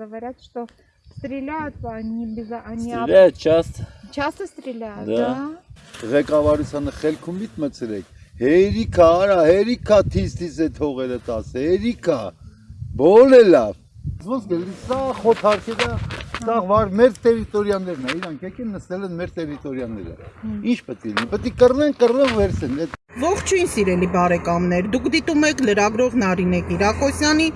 говорят, что Ստրիլյատ, անի բիզանի Ստրիլյատ, չաստ։ Չաստը ստրիլյատ, դա։ Ղեկավարությանը խելքում միտ մցրեք։ Հերիքա, արա, հերիքա թիստիս է թողերը տաս, հերիքա։ Բոլ է լավ։ Ոնց գելի, սա խոթարքեդա սա վար մեր տերիտորիաներն է իրանք եկին նստել են մեր տերիտորիաները ինչ պետք է լինի պետք է կռնեն կռնեն վերցեն Ողջույն սիրելի բարեկամներ, դուք դիտում եք լրագրող Նարինե Կիրակոսյանի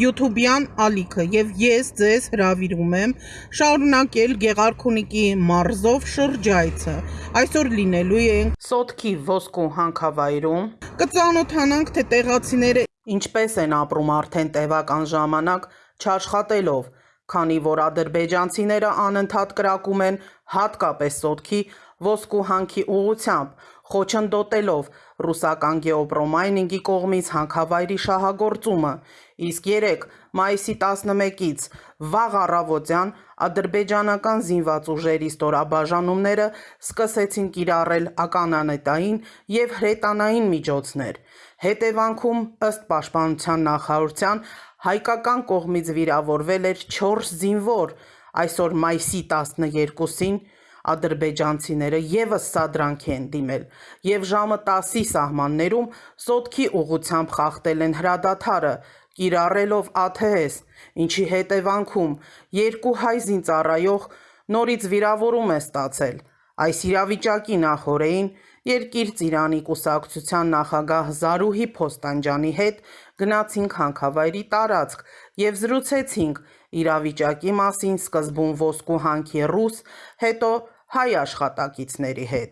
YouTube-յան ալիքը եւ ես ձեզ հրավիրում եմ շարունակել Գեղարքունիքի մարզով շրջայցը։ Այսօր լինելու ենք Սոտքի ոսկու հանքավայրում։ Կծանոթանանք թե տեղացիները ինչպես են ապրում արդեն տևական ժամանակ չաշխատելով, քանի որ ադրբեջանցիները անընդհատ կրակում են հատկապես Սոտքի ոսկու հանքի ուղությամբ, խոչընդոտելով ռուսական գեոպրոմայնինգի կողմից հանքավայրի շահագործումը, իսկ 3 մայիսի 11-ից վաղ առավոտյան ադրբեջանական զինված ուժերի ստորաբաժանումները սկսեցին կիրառել ականանետային եւ հրետանային միջոցներ։ Հետևանքում ըստ պաշտպանության նախարարության հայկական կողմից վիրավորվել էր 4 զինվոր, այսօր մայիսի 12-ին ադրբեջանցիները եւս սադրանք են դիմել եւ ժամը 10-ի սահմաններում սոտքի ուղությամբ խախտել են հրադադարը կիրառելով ԱԹՍ, ինչի հետևանքում երկու հայ զինծառայող նորից վիրավորում է ստացել։ Այս իրավիճակի նախորդին Երկիր Ծիրանի կուսակցության նախագահ Զարուհի Փոստանջանի հետ գնացինք հանքավայրի տարածք եւ զրուցեցինք իրավիճակի մասին սկզբում ոսկու հանքի ռուս, հետո հայ աշխատակիցների հետ։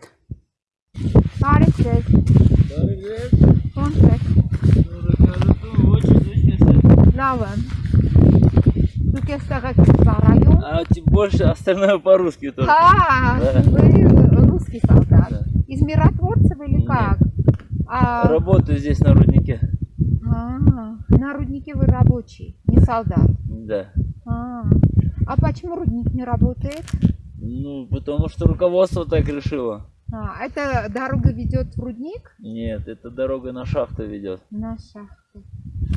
Բարև ձեզ։ Ոնց եք։ Լավ եմ։ Դուք էստեղ եք ծառայում։ А тем больше остальное по-русски тоже. А, Да. вы русский солдат. Да. Из миротворцев или Нет. как? А, Работаю здесь на руднике. а, на руднике вы рабочий, не солдат. Да. А, а почему рудник не работает? Ну, потому что руководство так решило. А, эта дорога ведет в рудник Нет, эта дорога на шахту ведет. на шахту.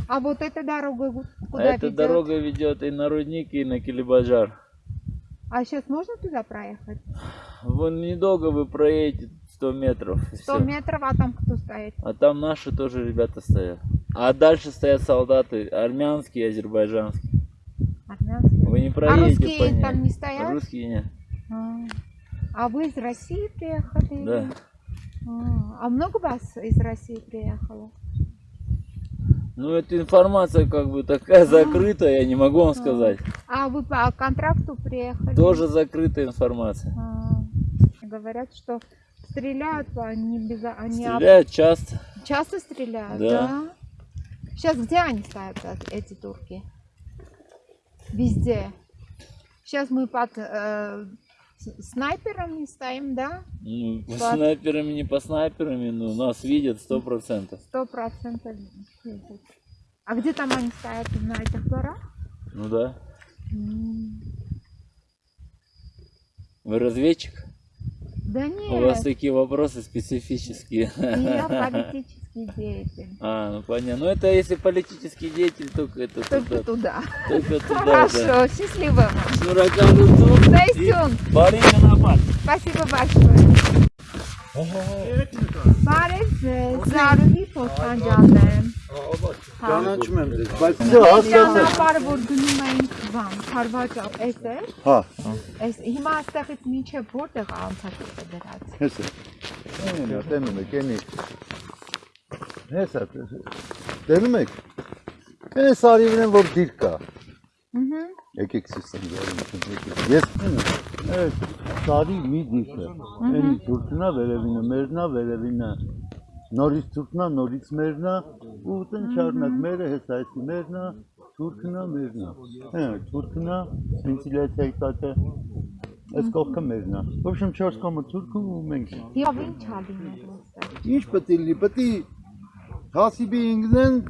А вот эта дорога gu- А куда эта ведет? дорога ведет и на рудник, и на Килибаджар. А сейчас можно туда проехать? Вон недолго вы проедете 100 метров. и 100 всё. метров, а там кто стоит? А там наши тоже ребята стоят. А дальше стоят солдаты армянские и азербайджанские. Армянские. Вы не А проедете русские по ним. там не стоят? Русские нет. А, А вы из России приехали? Да. А, а много вас из России приехало? Ну, эта информация как бы такая закрытая, я не могу вам сказать. А вы по контракту приехали? Тоже закрытая информация. А, говорят, что стреляют, они без... Они об- Стреляют часто. Часто стреляют, Да. да? Сейчас где они стоят, э- эти турки? Везде. Сейчас мы под э, снайперами стоим, да? Ну, по Под- снайперами, не по снайперами, но нас видят сто процентов. Сто процентов. видят. А где там они стоят, на этих горах? Ну да. М, Вы разведчик? Да нет. У вас такие вопросы специфические. Я политический деятель. А, ну понятно. Ну это если политический деятель, только это только туда. Только туда. Хорошо, да. счастливо вам. Суракан Рутун. Зайсюн. Барина Напад. Спасибо большое. برای ضروری فوتان جاندن جانا چی ممزید؟ بسی هست բան, Խարվաճա, էս է։ հա Էս հիմա այստեղից մինչև որտեղ անցած է դրած։ հեսա այնա տենում եք էնի հեսա տենում եք այս արիվն են որ դիր կա Ահա։ եկեք սիստեմ եկեք ես այս սարի մի դիրքը էնի թուրքնա վերևինը մերնա վերևինը նորից թուրքնա նորից մերնա ու տեն չառնակ մերը հեսա Թուրքն է, մերն է։ Հա, Թուրքն է, վենտիլացիայի տակը։ Այս կողքը մերն է։ Ոբշեմ 4 կամը Թուրքն ու մենք։ Եվ ինչ հաբինել։ Ինչ պետք է լինի, պետք է հասիբի ինգնեն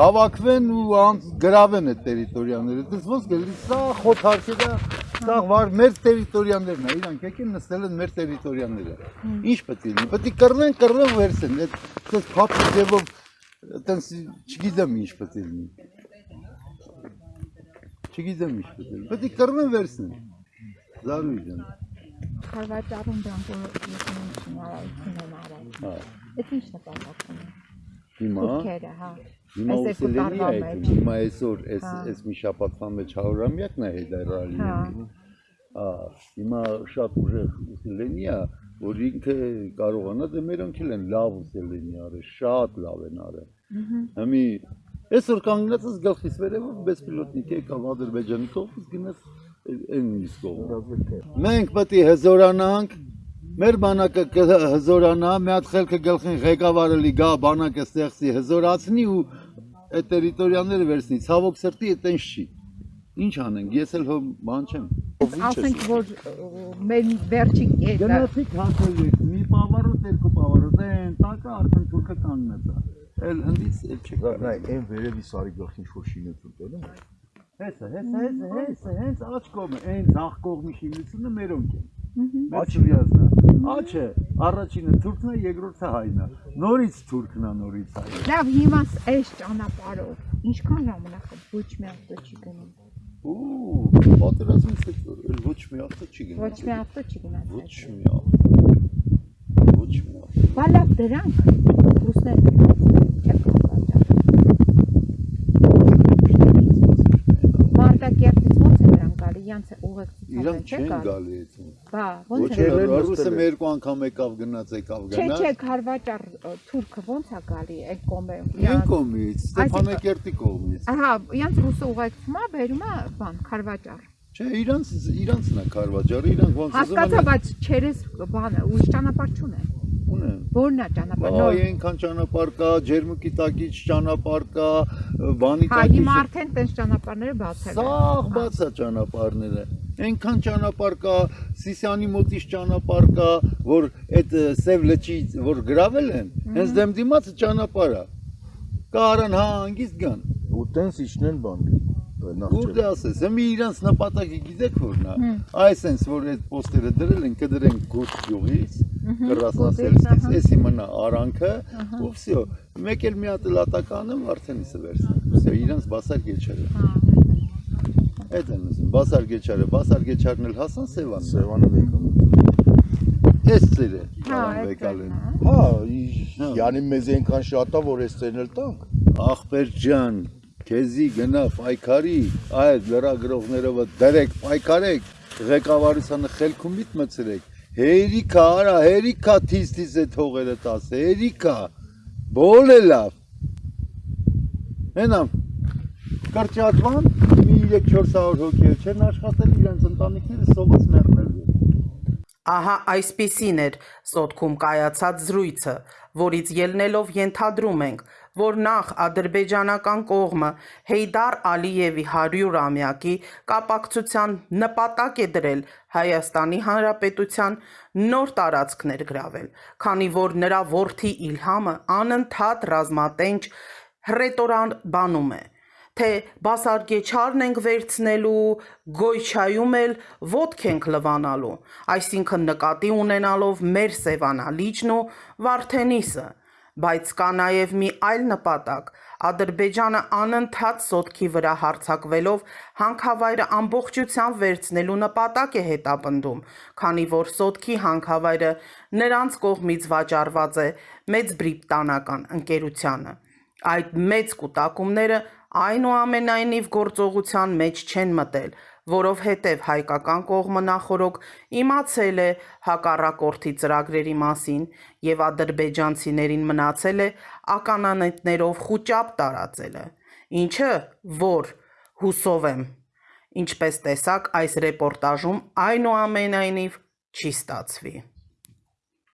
հավաքվեն ու անց գրավեն այդ տերիտորիաները։ Դից ոնց գալի սա խոթարքեդա սա վար մեր տերիտորիաներն է, իրանք եկին նստել են մեր տերիտորիաները։ Ինչ պետք է լինի, պետք է կռնեն, կռնեն վերցեն, այդ սա փափի ձևով այտենց չգիտեմ ինչ պետք է լինի։ Չգիտեմ ինչ պետք է։ Պետք է կռնեն վերցնեն։ Զարուհի ջան։ Խարվաճարում դրանք որ ես հնարավորություն են արել։ Հա։ Այդ ինչ նպատակ ունի։ Հիմա Թուրքերը, հա։ հիմա ուսելենի է Հիմա այսօր այս Հա։ այս մի շաբաթվա մեջ 100-ամյակն է Հեյդար Հա։ Ալիևի։ Ա, հիմա շատ ուժեղ ուսելենի է, որ ինքը կարողանա դե մերոնք էլ են լավ ուսելենի արել, շատ լավ են արել։ Հիմի այսօր կանգնած ես գլխիս վերևով բեսպիլոտնիկ եկավ Ադրբեջանի կողմից գնաց այն մյուս կողմ։ Մենք պետք է հզորանանք Մեր բանակը կհզորանա, մի հատ խելքը գլխին ղեկավարը լի գա բանակը ստեղծի հզորացնի ու այդ տերիտորիաները վերցնի։ Ցավոք սրտի այտենց չի։ Ինչ անենք, ես էլ հո բան չեմ։ Ասենք որ մեր վերջին կետը Գնացիք հասելիք, մի պավարոտ, երկու պավարոտ, այն տակը արդեն թուրքը կանգնած է։ Էլ հնդից էլ չի։ Նայ, այն վերևի սարի գլխին շոր շինություն տելը։ Հեսա, հեսա, հեսա, հեսա, հենց աչ կողմը, այն ցախ կողմի շինությունը մերոնք են։ Աչիազնա։ Աչը առաջինը թուրքն է, երկրորդը հայն է։ Նորից թուրքն է, նորից հայը։ լավ հիմա այս ճանապարհով ինչքան ժամանակ է ոչ մի ավտո չի գնում։ Ու պատերազմից հետո էլ ոչ մի ավտո չի գնա։ Ոչ մի ավտո չի գնացել։ Ոչ մի ավտո։ Ոչ մի ավտո։ Բա լավ դրանք ռուսները չեք կապած։ Մարտակերտից ո՞նց է դրանք գալի, յանց է ուղեկցությամբ Իրանք չեն գալի։ այդում։ Բա ո՞նց է։ ռուսը երկու անգամ եկավ գնաց եկավ Չէ, գնաց։ չէ, Խարվաճար ը, թուրքը ո՞նց է գալի այդ կողմերում։ Ին կողմից, Ստեփանակերտի կողմից։ Ահա, յանց ռուսը ուղեկցում է, բերում է բան, Խարվաճար։ Չէ, իրանց իրանցն է Խարվաճարը, իրանք ոնց Հասկացա, են բայց չերես բանը, ուրիշ ճանապարհ չունեն։ ունեն։ Որն է ճանապարհը։ Այ այնքան ճանապարհ կա, ջերմուկի տակից ճանապարհ կա, բանի Հա, տակից։ հիմա արդեն տես ճանապարհները բացել են։ Սաղ բաց է ճանապարհները այնքան ճանապարհ կա, Սիսիանի մոտից ճանապարհ կա, որ այդ Սև լճի որ գravel են, հենց դեմ դիմաց ճանապարհա։ Կարան հա հանգիստ գան։ Ու տենց իջնեն բան։ Ու դա դե ասես, հիմա իրանց նպատակը գիտեք որն է։ Այսինքն որ այդ պոստերը դրել են, կդրեն գործ գյուղից, կռասնասելից, էսի մնա արանքը, ու վсё։ Մեկ էլ մի հատ լատականը արդեն իսը վերցնեն։ Վсё, իրանց բասար գեչել է։ Հա։ Այդ են ուզում, բասար գեչերը, բասար գեչարն էլ հասան Սևան։ Սևանը վեկան։ Էս ծերը, հա, վեկալեն։ Հա, Հա։ յանի մեզ այնքան շատ է, որ այս ծերն էլ տանք։ Ախպեր ջան, քեզի գնա պայքարի, այդ լրագրողներովը դրեք, պայքարեք, ղեկավարությանը խելքումիտ մցրեք։ Հերիքա, արա, հերիքա թիստիս է թողերը տաս, հերիքա։ Բոլ է լավ։ Հենամ, կրճատվան 3-400 հոգի չեն աշխատել իրենց ընտանիքները սովաց մեռնել։ Ահա այսպիսին էր Սոտքում կայացած զրույցը, որից ելնելով ենթադրում ենք, որ նախ ադրբեջանական կողմը Հեյդար Ալիևի 100-ամյակի կապակցության նպատակ է դրել Հայաստանի Հանրապետության նոր տարածքներ գրավել, քանի որ նրա որդի Իլհամը անընդհատ ռազմատենչ հռետորան բանում է թե բասարգեչարն ենք վերցնելու, գոյչայում էլ ոտք ենք լվանալու, այսինքն նկատի ունենալով մեր Սևանալիճն ու Վարդենիսը, բայց կա նաև մի այլ նպատակ, Ադրբեջանը անընդհատ սոտքի վրա հարցակվելով հանքավայրը ամբողջությամբ վերցնելու նպատակ է հետապնդում, քանի որ սոտքի հանքավայրը նրանց կողմից վաճառված է մեծ բրիտանական ընկերությանը։ Այդ մեծ կൂട്ടակումները այնուամենայնիվ գործողության մեջ չեն մտել, որովհետև հայկական կողմը նախորոք իմացել է հակառակորդի ծրագրերի մասին եւ ադրբեջանցիներին մնացել է ականանետներով խոճապ տարածելը, ինչը որ հուսով եմ, ինչպես տեսակ այս ռեպորտաժում այնուամենայնիվ չի ստացվի։